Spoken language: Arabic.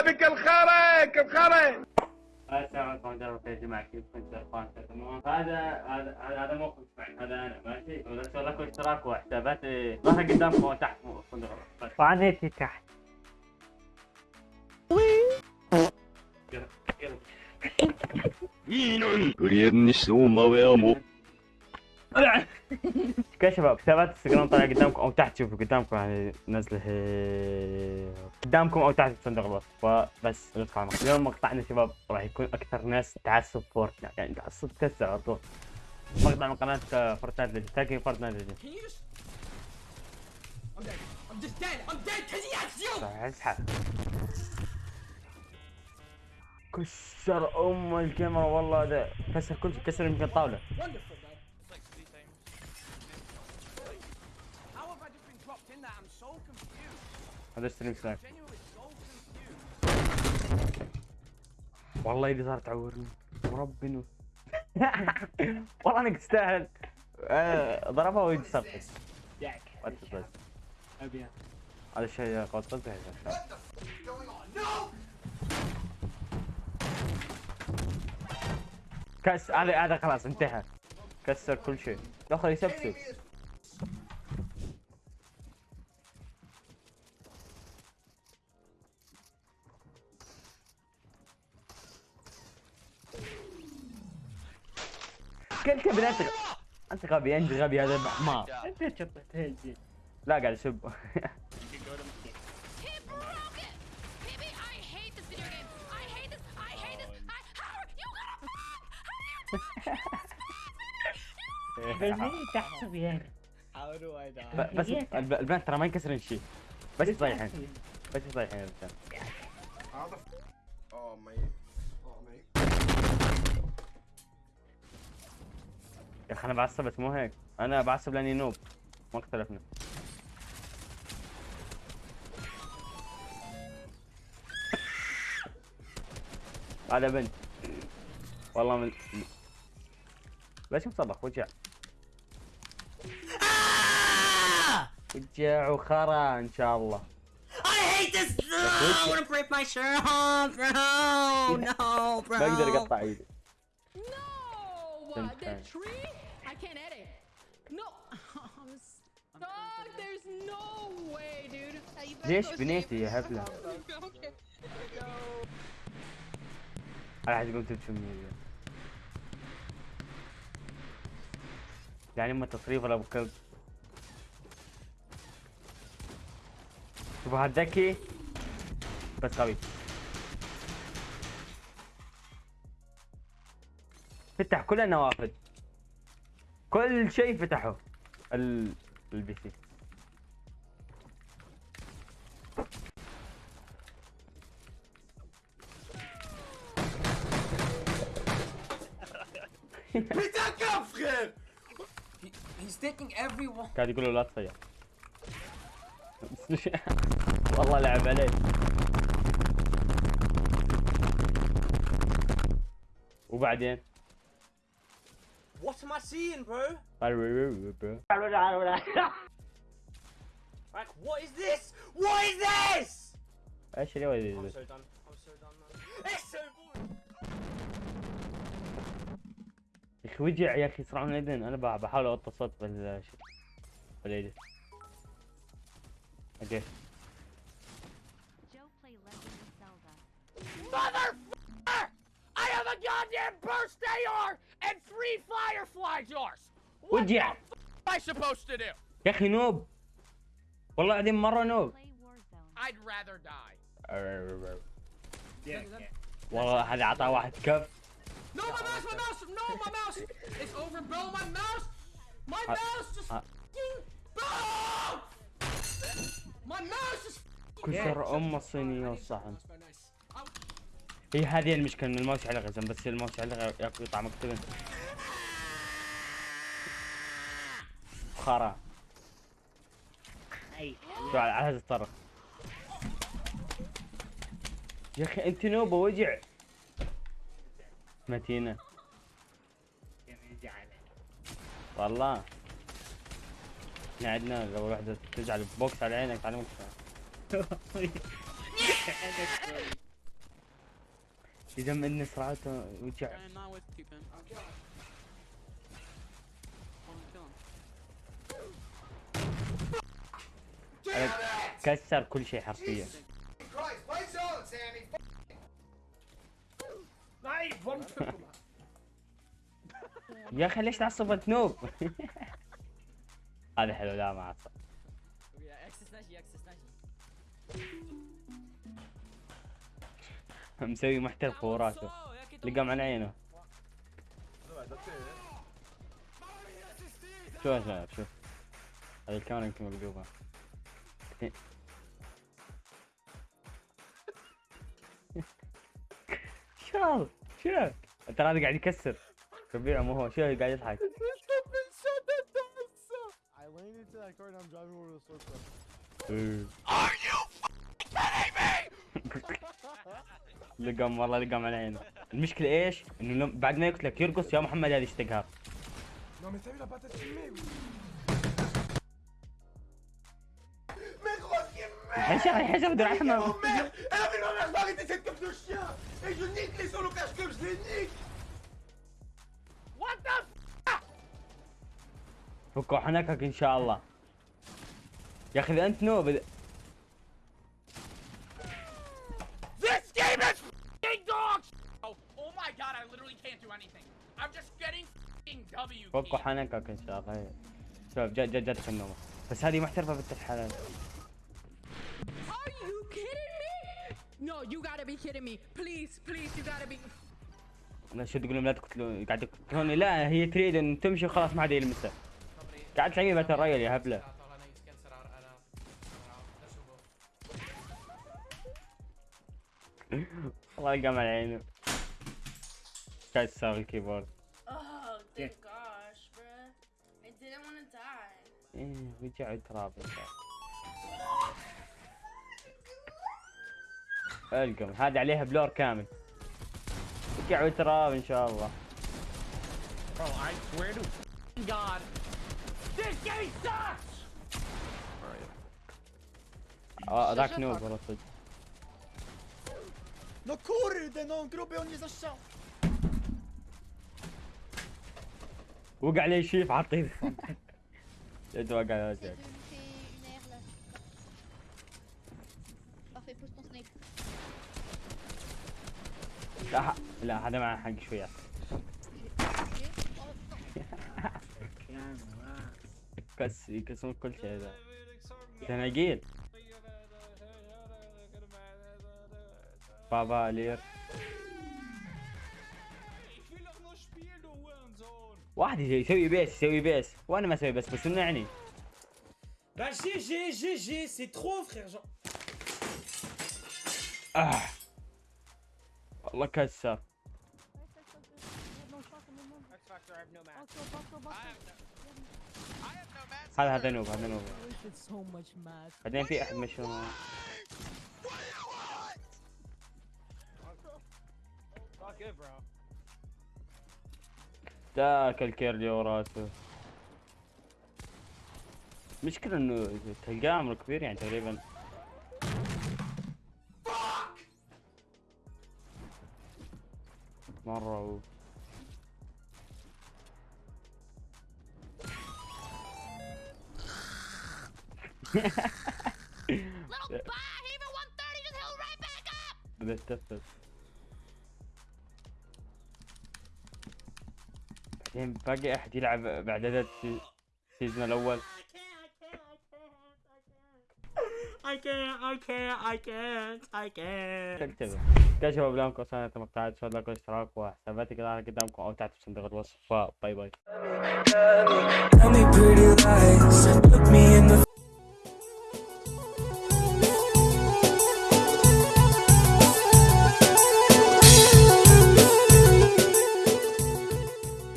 الله بك الخرك الخرك السلام عليكم ورحمة الله وبركاته جماعة كيف كنت اخوان تمام هذا هذا هذا هذا موقف معي هذا انا ماشي ونسوي لكم اشتراك وحسابات ظهر قدامكم وتحت فندق بس وعنيتي تحت يلا يلا いいのにとりあえずにしてお前はもう كده يا شباب حسابات انستغرام طالع قدامكم أو تحت شوفوا قدامكم يعني نزله هي- قدامكم أو تحت في صندوق الوصف فبس ندخل المقطع. اليوم مقطعنا شباب راح يكون أكثر ناس تعصب Fortnite يعني تعصب كسر على طول مقطع من قناه Fortnite Legend تاكي Fortnite Legend. راح اسحب كسر ام الكاميرا والله ده كسر كل شيء كسر يمكن طاوله in that? I'm so confused. هذا ستريم سنايب. والله ايدي صارت تعورني. ورب انه والله إنك تستاهل. آه، ضربها بس بس ابيض هذا الشيء صدق كس هذا هذا خلاص انتهى. كسر كل شيء. دخل يسبسب. I how are you gonna fuck? How do you do this? بس تحسب يعني How do I die? ب- بس الب- البنات ترى ما ينكسرن شيء. بس يصيحن بس يصيحن يا رجال يا أخي أنا بعصب بس مو هيك أنا بعصب لأني نوب ما اختلفنا هذا بنت والله من ليش مصبح وجع وجع وخرا إن شاء الله I hate this. No, I want to break my shirt off, bro. No, bro. ما أقدر أقطع إيدي No! The tree? ليش بنيتي يا Okay. أنا اقوم تبكي مني يعني أما تصريف ولا أبو كلب. شوفوا هاد ذكي بس قوي. فتح كل النوافذ. كل شيء فتحه. ال... البي سي Putain, qu'un frère He, he's taking everyone. قاعد يقول له لا تصيح والله لعب عليه وبعدين What am I seeing, bro? Like, what is this? What is this? ايش اللي I'm هو so done. I'm so done, man. It's so أخي وجع يا أخي؟ صرع من الاذن أنا بحاول اوطى صوت بال بالايدن أوكي. Motherfucker! I have a goddamn burst AR and three fireflies yours. What يا أخي نوب. والله العظيم مرة نوب. I'd rather die. والله هذا عطاه واحد كف. No, my mouse, my mouse, no, my mouse. It's over, bro. My mouse, my Uh, mouse just uh. fucking, bro. My mouse is. كسر ام الصينيه والصحن. I- هي هذه المشكلة إن الماوس على غزم بس الماوس على يقطع مكتبا خرا أي شو على على هذا الطرف يا أخي انت نوبه وجع متينة. والله. إحنا عندنا لو واحدة تزعل بوكس على عينك تعلمك إذا من صراحته وجع. كسر كل شيء حرفيا. يا أخي ليش تعصب انت نوب. هذا حلو لا ما عصب Yeah, X is nice, X is nice. مسوي محترف وراسه لقى من عينه. شوف شباب شوف هذه الكاميرا يمكن مقلوبة. شوف شوف ترى هذا قاعد يكسر. ربيع مو هو شوف قاعد يضحك I landed into that car and I'm driving over the source code. لقم والله لقم على عينه المشكلة إيش؟ انه لم- بعد ما يقتلك يرقص يا محمد هذه اشتقها Non, mais t'as vu la patate fumée, oui. Mais gros, ce qui est merde حشر فكوا حنكك إن شاء الله يا أخي إذا أنت نوب This game is f***ing dog shit! Oh, oh my god, I literally can't do anything. I'm just getting f***ing W فكوا. حنكك إن شاء الله. شوف جد جد جدك النومة بس هذه محترفة بنت الحلال Are you kidding me? No, you gotta be kidding me. Please, please, you gotta be. لا شو تقولون لا تقتلون قاعد تقتلوني لا هي تريد إن تمشي وخلاص ما حد يلمسها قاعد باتل رويال يا هبلة الله يلقى على عينه كسر الكيبورد Oh, Yeah. thank gosh, bruh. I didn't want to die. إيه وجع تراب القم هذا عليها بلور كامل وجع تراب إن شاء الله Bro, I swear to god. This game sucks! آه، ذاك نوب والله صدق No kurde, no gruby on nie zaszczał. وقع عليه شيف عطيه جد وقع على وجهك. لا ح- لا هذا معه حق شوية كس يكسرون كل شيء ذا تناقيل بابا لير واحد يسوي بيس يسوي بيس وأنا ما أسوي بس بس يمنعني Bah GG, GG, c'est trop frère Jean. آه. والله كسر هذا هذا نوب هذا نوب. بعدين في أحد مشهور. ذاك الكيرلي وراسه مشكلة إنه تلقاه عمره كبير يعني تقريبا. مرة Little bye, Haven 130 just healed right back up! بتتفت بعدين باقي أحد يلعب بعد هذا السي- السيزون الأول. I can't, I can't, I can't, I can't. تكتبه يا شباب لهم قصة مقطعات شو لايك واشتراك وحساباتي كذا قدامكم أو تحت في صندوق الوصف باي. باي